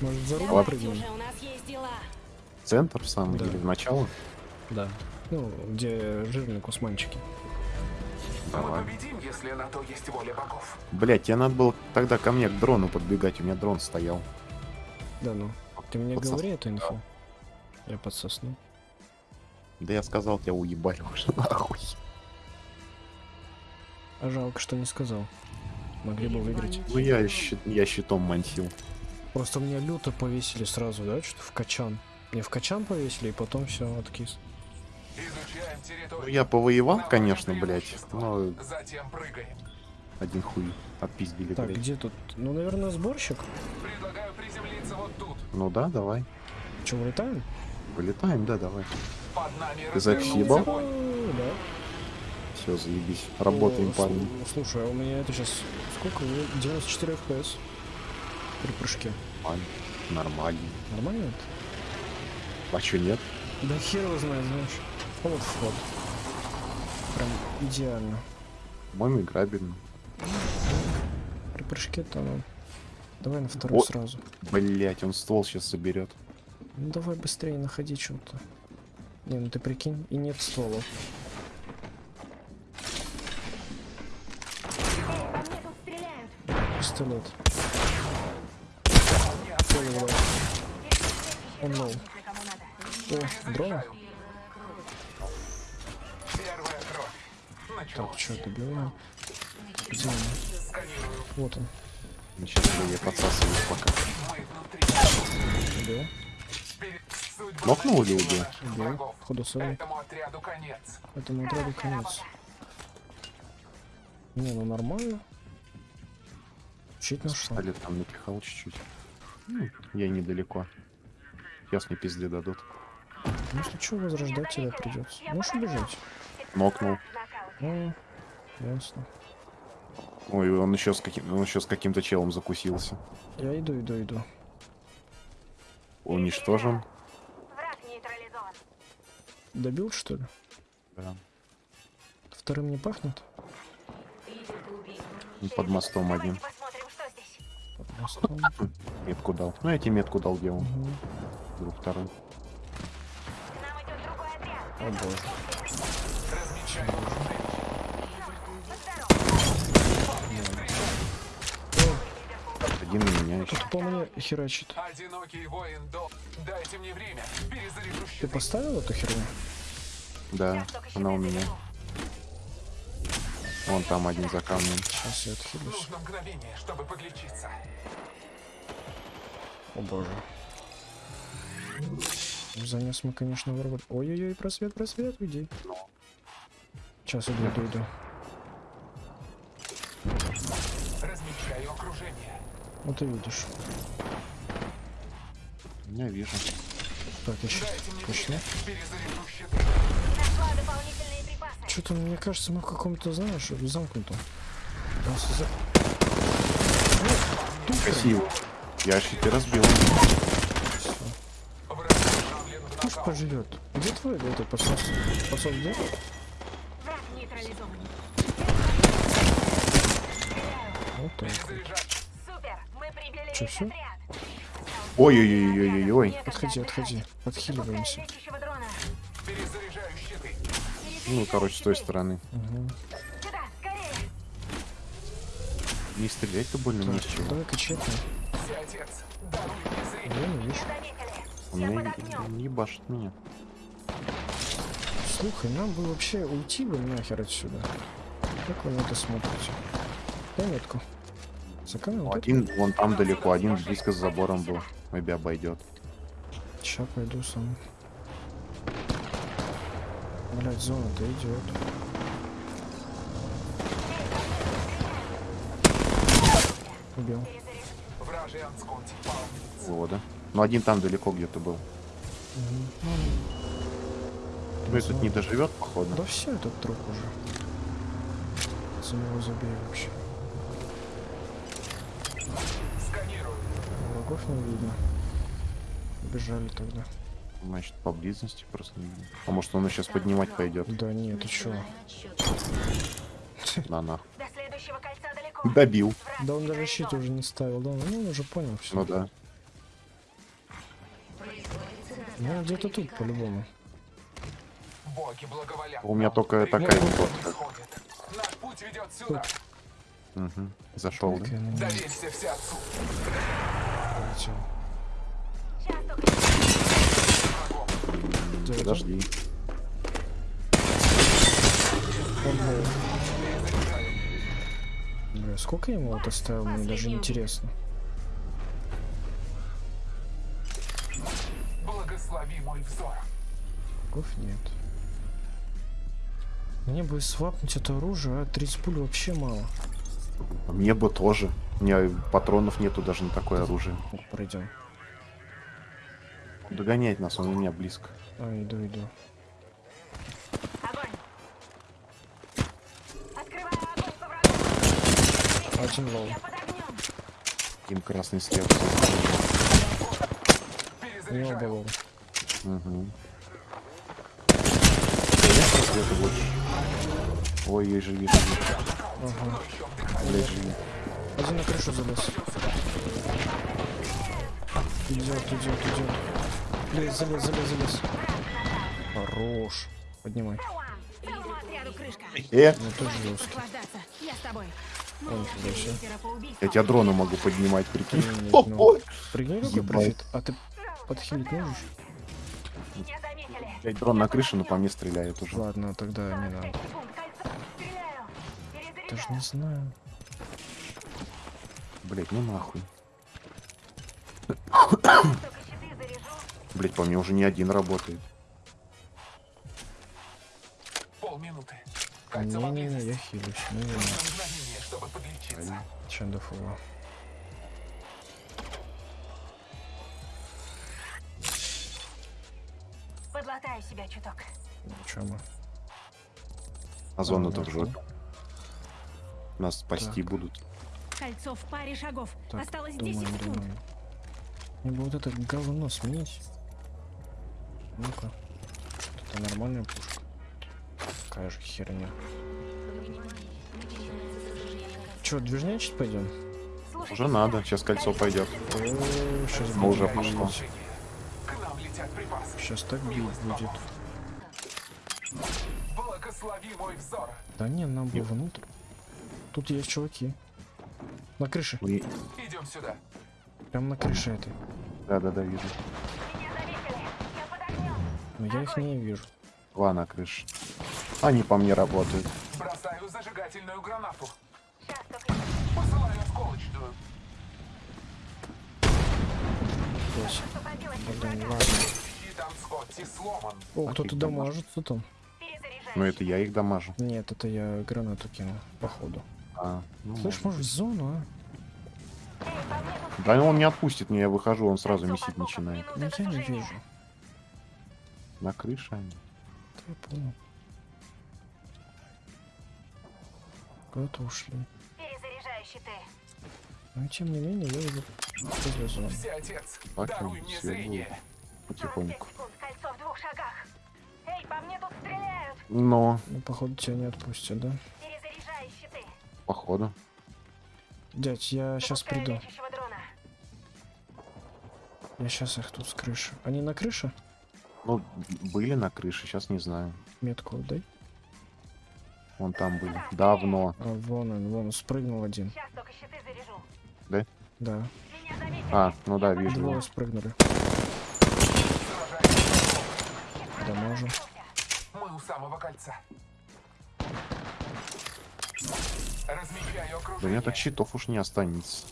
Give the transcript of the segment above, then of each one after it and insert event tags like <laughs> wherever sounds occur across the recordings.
Может, за руль прыгнем? Катюша, у нас есть дела. Центр самый Да. или в начало? Да. Ну, где жирные кусманчики. Давай. Мы победим, если на то есть воля богов. Блять, тебе надо было тогда ко мне к дрону подбегать, у меня дрон стоял. Да ну. Ты мне Подсос- говори эту инфу. Я подсосну. Да я сказал, тебя уебали уже <laughs> нахуй. А жалко, что не сказал. Могли бы выиграть. Ну я, щит- я щитом мансил. Просто мне люто повесили сразу, да, что в качан. Мне в качан повесили, и потом все откис. Изучаем территорию. Ну я повоевал, конечно, блять. Но Затем прыгаем. один хуй отпиздили, Так, блядь. где тут? Ну, наверное, сборщик. Предлагаю приземлиться вот тут. Ну да, давай. Че, вылетаем? Вылетаем, да, давай. Под нами Ты. О, да. Все, заебись. Работаем, О, парни. слу- Слушай, а у меня это сейчас сколько? Ну, 94 FPS при прыжке. Нормально. Нормально. Нормально это? А чё нет? Да хер его знает, знаешь. Вот вход. Прям идеально. По-моему, играбельно. При прыжке там. ну, Давай на второй О. сразу. Блять, он ствол сейчас соберет. Ну давай быстрее находи что-то. Не, ну ты прикинь, и нет стволов. Пистолет. Понял, да. Он low. О, дрон? Первая кровь. Началось. Так, что, добиваем? Где он? Вот он. Сейчас я подсасываю пока. Мы внутри. Убил. Перед- Судьба Нокнул или убил? Врагов. Ходу сольник. Этому отряду конец. Этому отряду конец. Не, ну нормально. Чуть нашел. Пистолет там напихал чуть-чуть. Ну, я недалеко. Сейчас мне пизды дадут. Ну, если что, возрождать тебя придется. Можешь убежать? Нокнул. Ну, ясно. Ой, он еще с каким, он еще с каким-то челом закусился. Я иду, иду, иду. Уничтожен. Добил, что ли? Да. Вторым не пахнет? Под мостом один. Давайте посмотрим, что здесь. Под мостом. Метку дал. Ну, я тебе метку дал, где он. Мгм. Вдруг второй. К нам идет другой отряд. О боже. Один на меня еще. Кто-то по мне херачит. Одинокий воин до... Дайте мне время. Перезаряжу Ты щиты. поставил эту херню? Да, она у меня. Вон там один за камнем. Сейчас я отхилюсь. Нужно мгновение, чтобы подлечиться. О боже. Занес мы, конечно, ворвали. Ой-ой-ой, просвет, просвет, уйди. Сейчас иду, иду, иду. Размечаю окружение. Вот ты видишь. Я вижу. Так, еще точно. Что-то, мне кажется, мы в каком-то, знаешь, замкнутом. Красиво. Я щиты разбил. Пусть поживет. Где твой этот подсос? Подсос где? Вот так. Всё? отряд. Ой-ой-ой-ой-ой-ой. Отходи, отходи. Щиты. Ну, короче, с той стороны. Угу. Не стрелять-то больно не с Так, чего. давай-ка. Вижу. Заметили. Он меня ебашит меня. Слухай, нам бы вообще уйти бы нахер отсюда. Как вы на это смотрите? Дай метку. Один вон там далеко, один близко с забором был. Maybe обойдет. Ща пойду сам. Блять, зона-то идет. Убил. Пал. Вода. Ну, один там далеко где-то был. Ну, Ну, этот не доживет, походу. Да все, этот труп уже. За него забей вообще. Сканирую. Врагов не видно. Бежали тогда. Значит, поблизости просто не видно. А может, он сейчас поднимать пойдет? Да нет, ты чё? На нах. До следующего кольца. Добил. Да он даже щит уже не ставил, да? Ну он уже понял все. Ну да. Ну, где-то тут, по-любому. У меня только такая фотка. сходит. Наш путь ведет сюда. Угу. Зашел, Так, да? Доверься все отцу. это Подожди. Сколько ему вот оставил, мне даже интересно. Благослови мой взор. Гов нет. Мне бы свапнуть это оружие, а 30 пуль вообще мало. Мне бы тоже. У меня патронов нету даже на такое оружие. Ну, пройдем. Догонять нас, он у меня близко. А, иду, иду. Один low. Им красный след. У него Перезаряжаю. low. Угу. Конечно, света больше. Ой, ой, живи, живи. Ага. Блять, живи. Один на крышу залез. Идет, идет, идет. Блин, залез, залез, залез. Хорош. Поднимай. Э, Ну тоже жестко. Прохлаждаться. Я с тобой. Убийству. я тебя дрона могу поднимать, прикинь. <laughs> Ну. ой. Прыгни какой профит. А ты подхилить можешь? Блядь, дрон на крыше, но по мне стреляет уже. Ладно, тогда не надо. 45 секунд. Кольцо. Стреляю. Даже не знаю. Блять, ну нахуй. <coughs> Блять, по мне уже не один работает. Полминуты. Кольцо Не-не-не, я поблизости. хилюсь. Ну, Чтобы подлечиться. Чандафула. Подлатаю себя чуток. Чё мы? А зону А, то в нашел. жопе. Нас спасти Так. будут. Кольцо в паре шагов. Так, Осталось 10 думаем, секунд. думаем. Мне бы вот это говно сменить. Ну-ка. Это нормальная пушка. Какая же херня. Чё, движнячить пойдем? Уже надо, сейчас кольцо пойдет. сейчас Ну, уже пошло. Сейчас так бить будет. Благослови мой взор. Да не, нам бы внутрь. Тут есть чуваки. На крыше. Ой, Идем сюда. Прям на крыше этой. Вижу. Заметили. Я под огнем. Но я их не вижу. Два на крыше. Они по мне работают. Бросаю зажигательную гранату. Сейчас только Посылаю осколочную. Здесь. освободилась от Блин, ладно. О, кто-то дамажит, кто там? Но это я их дамажу. Нет, это я гранату кинул, походу. А, ну, Слышь, может в зону, а? Да он не отпустит меня, я выхожу, он сразу месить начинает. Ну я не вижу. На крыше они. Да я понял. Куда-то ушли. Но тем не менее, я уже всё зрение. 45 Потихоньку. Эй, по мне тут стреляют. Но, Ну, походу, тебя не отпустят, да? Перезаряжаю щиты. походу. Дядь, я сейчас приду. Я сейчас их тут с крыши. Они на крыше? Ну, были на крыше, сейчас не знаю. Метку дай. Вон там были. Давно. А, вон он, вон, спрыгнул один. Сейчас только щиты заряжу. Да. А, ну да, вижу. Двое его. спрыгнули. Сражаюсь. Дамажу. Мы у самого кольца. Да окружение. мне так щитов уж не останется.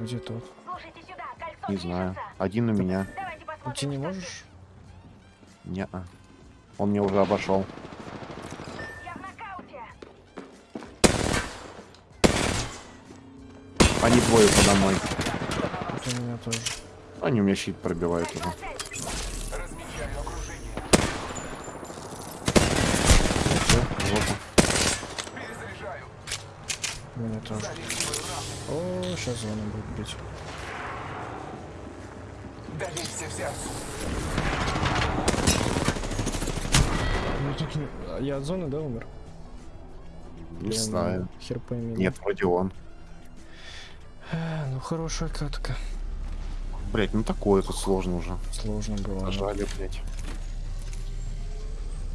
Где тот? Слушайте сюда. Кольцо Не знаю. Один у меня. Уйти не можешь? Не-а. Он мне уже обошел. Они двое подо мной. Это меня тоже. Они у меня щит пробивают уже. Меня тоже. О, сейчас зона будет бить. Всеотцу. Ну, тут не- Я от зоны, да, умер? Не Или он знаю. Хер пойми. Нет, вроде он. Хорошая катка. Блять, ну такое тут сложно уже. Сложно было. да. Зажали, блять.